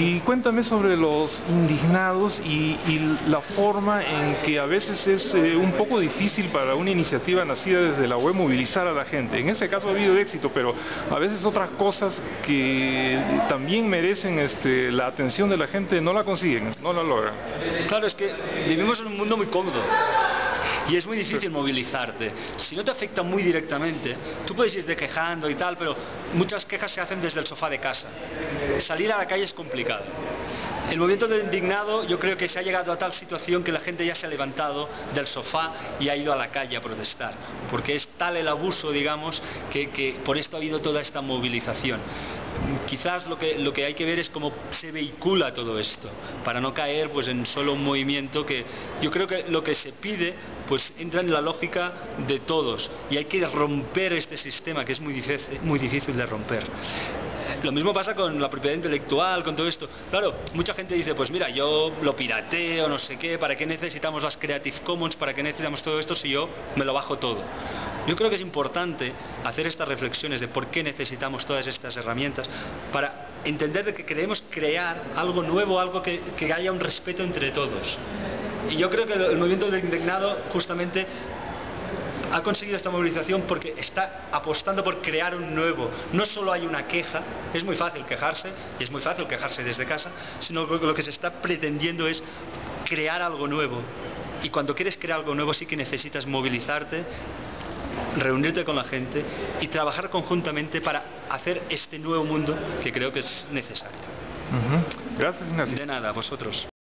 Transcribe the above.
Y cuéntame sobre los indignados y, la forma en que a veces es eh, un poco difícil para una iniciativa nacida desde la web movilizar a la gente. En este caso ha habido éxito, pero a veces otras cosas que también merecen este, la atención de la gente no la consiguen, no la logran. Claro, es que vivimos en un mundo muy cómodo y es muy difícil movilizarte. Si no te afecta muy directamente, tú puedes irte quejando y tal, pero muchas quejas se hacen desde el sofá de casa. Salir a la calle es complicado. El movimiento del indignado yo creo que se ha llegado a tal situación que la gente ya se ha levantado del sofá y ha ido a la calle a protestar, porque es tal el abuso, digamos, que, que por esto ha habido toda esta movilización quizás lo que, lo que hay que ver es cómo se vehicula todo esto, para no caer pues en solo un movimiento que yo creo que lo que se pide pues entra en la lógica de todos y hay que romper este sistema que es muy difícil, muy difícil de romper. Lo mismo pasa con la propiedad intelectual, con todo esto. Claro, mucha gente dice, pues mira, yo lo pirateo, no sé qué, ¿para qué necesitamos las Creative Commons? ¿Para qué necesitamos todo esto si yo me lo bajo todo? Yo creo que es importante hacer estas reflexiones de por qué necesitamos todas estas herramientas para entender que queremos crear algo nuevo, algo que, que haya un respeto entre todos. Y yo creo que el movimiento del indignado justamente ha conseguido esta movilización porque está apostando por crear un nuevo. No solo hay una queja, es muy fácil quejarse, y es muy fácil quejarse desde casa, sino que lo que se está pretendiendo es crear algo nuevo. Y cuando quieres crear algo nuevo sí que necesitas movilizarte, reunirte con la gente y trabajar conjuntamente para hacer este nuevo mundo que creo que es necesario. Gracias, Ignacio. De nada, vosotros.